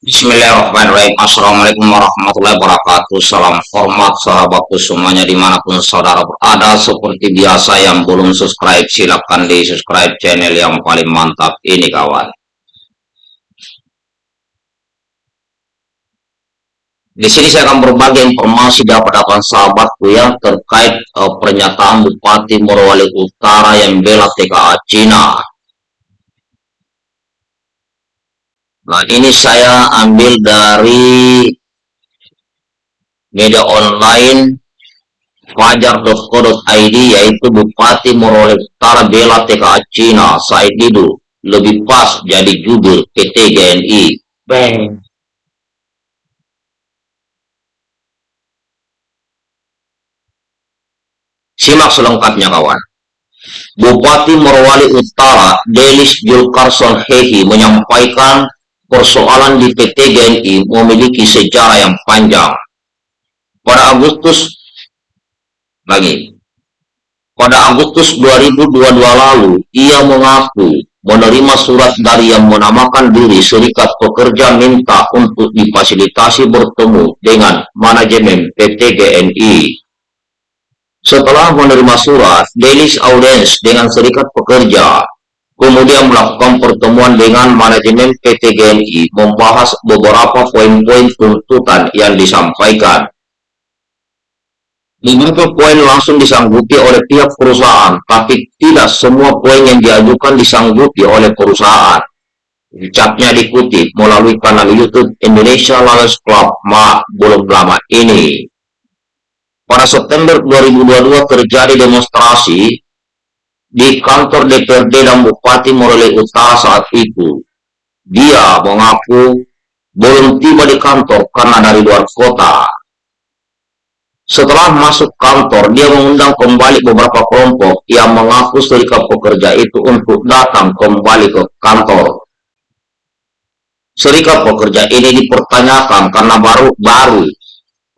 Bismillahirrahmanirrahim. Assalamualaikum warahmatullahi wabarakatuh. Salam hormat sahabatku semuanya di mana pun saudara berada. Seperti biasa yang belum subscribe silahkan di subscribe channel yang paling mantap ini kawan. Di sini saya akan berbagi informasi dapat dapat sahabatku yang terkait uh, pernyataan Bupati Morowali Utara yang bela TKA Cina Nah, ini saya ambil dari media online fajar.co.id yaitu Bupati Morowali Utara bela TKA Cina Said Didu lebih pas jadi jubir PT GNI. Bang. Simak selengkapnya kawan. Bupati Morowali Utara Delis Julkarson Hehi menyampaikan persoalan di PT GNI memiliki sejarah yang panjang. Pada Agustus lagi, pada Agustus 2022 lalu, ia mengaku menerima surat dari yang menamakan diri Serikat Pekerja minta untuk difasilitasi bertemu dengan manajemen PT GNI. Setelah menerima surat, Delis Audience dengan Serikat Pekerja kemudian melakukan pertemuan dengan manajemen PT GNI membahas beberapa poin-poin tuntutan yang disampaikan. Beberapa poin langsung disanggupi oleh pihak perusahaan, tapi tidak semua poin yang diajukan disanggupi oleh perusahaan. Ucapnya dikutip melalui kanal YouTube Indonesia Lawyers Club Ma belum lama ini. Pada September 2022 terjadi demonstrasi di kantor DPRD dan Bupati Morele Utara saat itu. Dia mengaku belum tiba di kantor karena dari luar kota. Setelah masuk kantor, dia mengundang kembali beberapa kelompok yang mengaku serikat pekerja itu untuk datang kembali ke kantor. Serikat pekerja ini dipertanyakan karena baru-baru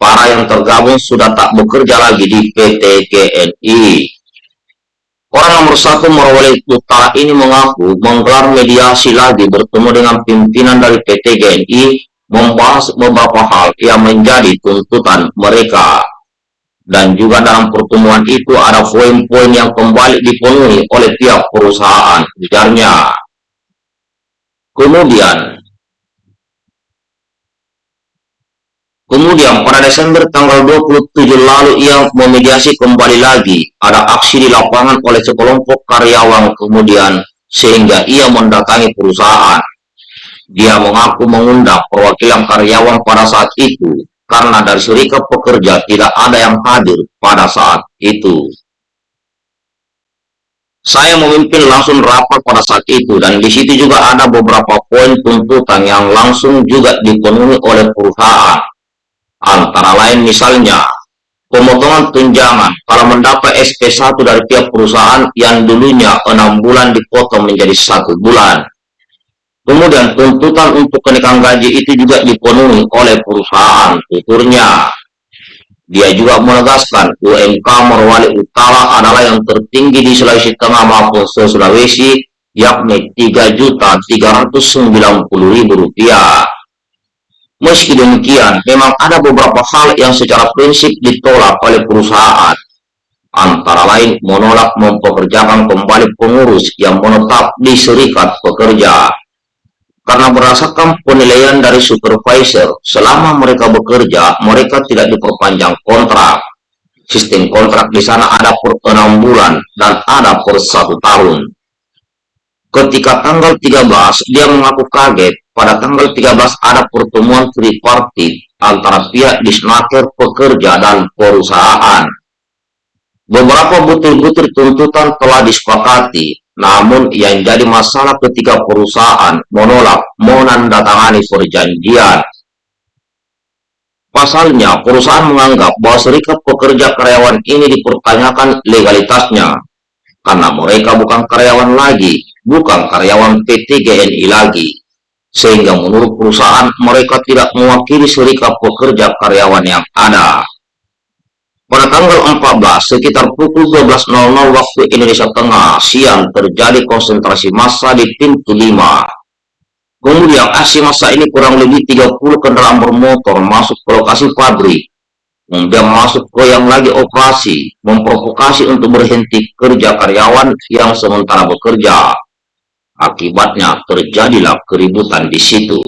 para yang tergabung sudah tak bekerja lagi di PT GNI. Orang nomor satu Morowali Utara ini mengaku menggelar mediasi lagi bertemu dengan pimpinan dari PT GNI membahas beberapa hal yang menjadi tuntutan mereka. Dan juga dalam pertemuan itu ada poin-poin yang kembali dipenuhi oleh pihak perusahaan, ujarnya. Kemudian, Kemudian pada Desember tanggal 27 lalu ia memediasi kembali lagi. Ada aksi di lapangan oleh sekelompok karyawan kemudian sehingga ia mendatangi perusahaan. Dia mengaku mengundang perwakilan karyawan pada saat itu karena dari serikat pekerja tidak ada yang hadir pada saat itu. Saya memimpin langsung rapat pada saat itu dan di situ juga ada beberapa poin tuntutan yang langsung juga dipenuhi oleh perusahaan Antara lain misalnya, pemotongan tunjangan kalau mendapat SP1 dari pihak perusahaan yang dulunya 6 bulan dipotong menjadi satu bulan. Kemudian tuntutan untuk kenaikan gaji itu juga dipenuhi oleh perusahaan tuturnya. Dia juga menegaskan UMK Morowali Utara adalah yang tertinggi di Sulawesi Tengah maupun Sulawesi yakni Rp3.390.000. Meski demikian, memang ada beberapa hal yang secara prinsip ditolak oleh perusahaan. Antara lain menolak mempekerjakan kembali pengurus yang menetap di serikat pekerja. Karena berdasarkan penilaian dari supervisor, selama mereka bekerja, mereka tidak diperpanjang kontrak. Sistem kontrak di sana ada per enam bulan dan ada per satu tahun. Ketika tanggal 13, dia mengaku kaget pada tanggal 13 ada pertemuan tripartit antara pihak disnaker, pekerja, dan perusahaan. Beberapa butir-butir tuntutan telah disepakati, namun yang jadi masalah ketika perusahaan menolak menandatangani perjanjian. Pasalnya, perusahaan menganggap bahwa serikat pekerja karyawan ini dipertanyakan legalitasnya, karena mereka bukan karyawan lagi, bukan karyawan PT GNI lagi sehingga menurut perusahaan mereka tidak mewakili serikat pekerja karyawan yang ada. Pada tanggal 14, sekitar pukul 12.00 waktu Indonesia Tengah, siang terjadi konsentrasi massa di pintu 5. Kemudian aksi masa ini kurang lebih 30 kendaraan bermotor masuk ke lokasi pabrik. Kemudian masuk ke yang lagi operasi, memprovokasi untuk berhenti kerja karyawan yang sementara bekerja. Akibatnya terjadilah keributan di situ.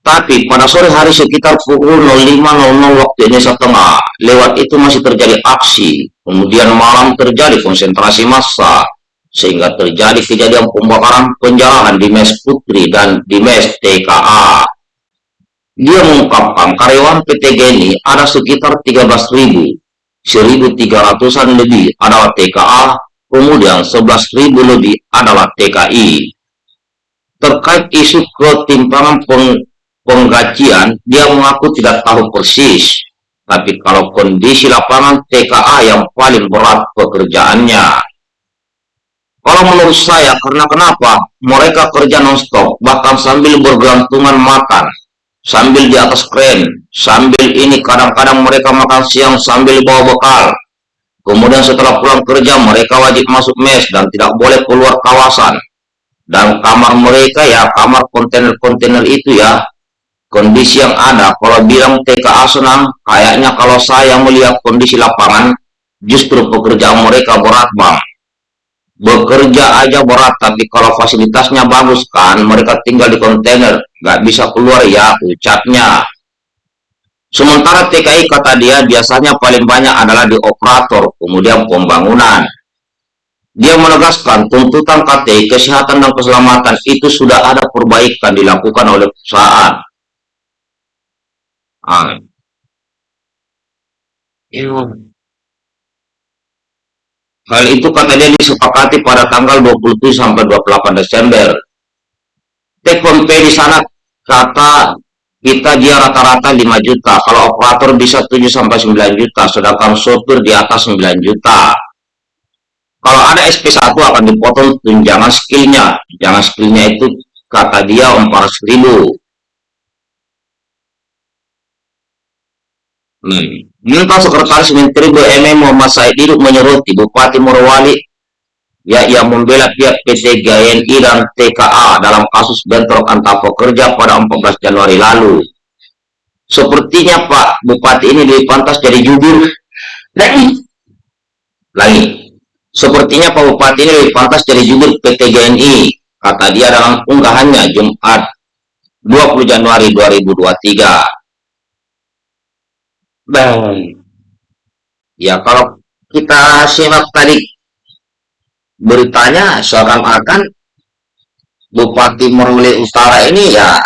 Tapi pada sore hari sekitar pukul 05.00 waktu Indonesia Tengah, lewat itu masih terjadi aksi. Kemudian malam terjadi konsentrasi massa sehingga terjadi kejadian pembakaran penjarahan di mes Putri dan di mes TKA. Dia mengungkapkan karyawan PT Geni ada sekitar 13.000, 1.300-an lebih adalah TKA, kemudian 11.000 lebih adalah TKI. Terkait isu ketimpangan peng penggajian, dia mengaku tidak tahu persis. Tapi kalau kondisi lapangan TKA yang paling berat pekerjaannya. Kalau menurut saya, karena kenapa? Mereka kerja non-stop, bahkan sambil bergelantungan makan, sambil di atas kren, sambil ini kadang-kadang mereka makan siang sambil bawa bekal. Kemudian setelah pulang kerja, mereka wajib masuk mes dan tidak boleh keluar kawasan. Dan kamar mereka ya, kamar kontainer-kontainer itu ya, kondisi yang ada. Kalau bilang TKA senang, kayaknya kalau saya melihat kondisi lapangan, justru pekerjaan mereka berat bang bekerja aja berat tapi kalau fasilitasnya bagus kan mereka tinggal di kontainer nggak bisa keluar ya ucapnya sementara TKI kata dia biasanya paling banyak adalah di operator kemudian pembangunan. Dia menegaskan tuntutan KTI kesehatan dan keselamatan itu sudah ada perbaikan dilakukan oleh perusahaan. Ah. Hal itu kata dia disepakati pada tanggal 27 sampai 28 Desember. Take home pay di sana kata kita dia rata-rata 5 juta. Kalau operator bisa 7 sampai 9 juta, sedangkan sopir di atas 9 juta. Kalau ada SP1 akan dipotong tunjangan skillnya. Tunjangan skillnya itu kata dia 400 ribu. Hmm. Minta Sekretaris Menteri BUMN Muhammad Said Iduk menyeruti Bupati Morowali ya yang membela pihak PT GNI dan TKA dalam kasus bentrok antar pekerja pada 14 Januari lalu. Sepertinya Pak Bupati ini lebih pantas jadi jubir. Lagi. Lagi. Sepertinya Pak Bupati ini lebih pantas jadi jubir PT GNI, kata dia dalam unggahannya Jumat 20 Januari 2023. Baik. Ya kalau kita simak tadi beritanya seakan-akan Bupati Meruli Utara ini ya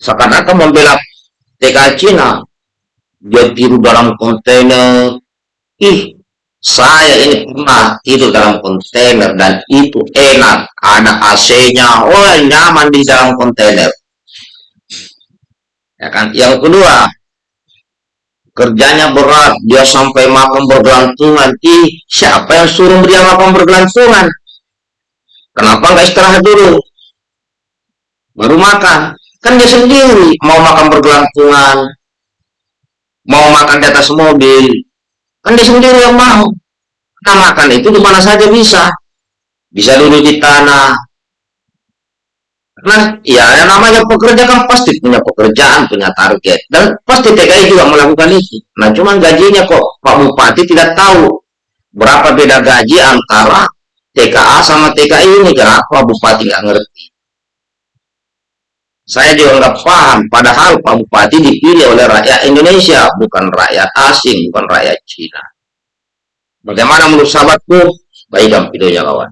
seakan-akan membela TK Cina. Dia dalam kontainer. Ih saya ini pernah tidur dalam kontainer dan itu enak. Ada AC-nya oh nyaman di dalam kontainer. Ya kan? Yang kedua kerjanya berat, dia sampai makan bergelantungan. Ih, siapa yang suruh dia makan bergelantungan? Kenapa nggak istirahat dulu? Baru makan. Kan dia sendiri mau makan bergelantungan, mau makan di atas mobil. Kan dia sendiri yang mau. Kita makan itu di mana saja bisa. Bisa duduk di tanah, Nah, ya yang namanya pekerja kan pasti punya pekerjaan, punya target. Dan pasti TKI juga melakukan itu. Nah, cuman gajinya kok Pak Bupati tidak tahu berapa beda gaji antara TKA sama TKI ini. Kenapa Bupati nggak ngerti? Saya juga nggak paham. Padahal Pak Bupati dipilih oleh rakyat Indonesia, bukan rakyat asing, bukan rakyat Cina. Bagaimana menurut sahabatku? Baikkan videonya kawan.